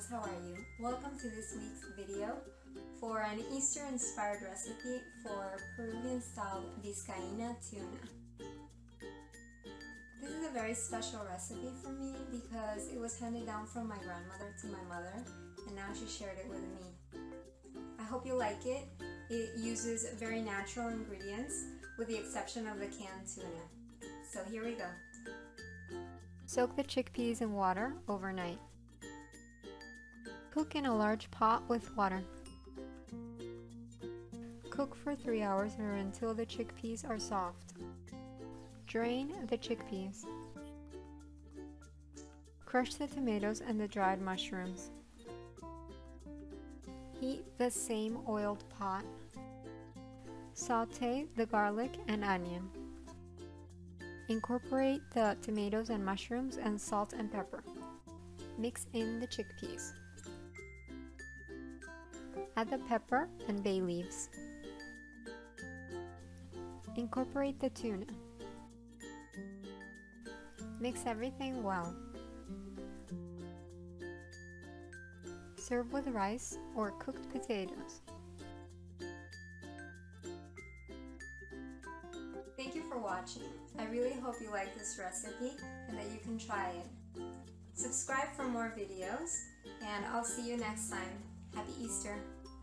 friends, how are you? Welcome to this week's video for an Easter inspired recipe for Peruvian style Vizcaína tuna. This is a very special recipe for me because it was handed down from my grandmother to my mother and now she shared it with me. I hope you like it. It uses very natural ingredients with the exception of the canned tuna. So here we go. Soak the chickpeas in water overnight. Cook in a large pot with water. Cook for 3 hours or until the chickpeas are soft. Drain the chickpeas. Crush the tomatoes and the dried mushrooms. Heat the same oiled pot. Saute the garlic and onion. Incorporate the tomatoes and mushrooms and salt and pepper. Mix in the chickpeas. Add the pepper and bay leaves. Incorporate the tuna. Mix everything well. Serve with rice or cooked potatoes. Thank you for watching. I really hope you like this recipe and that you can try it. Subscribe for more videos and I'll see you next time. Happy Easter!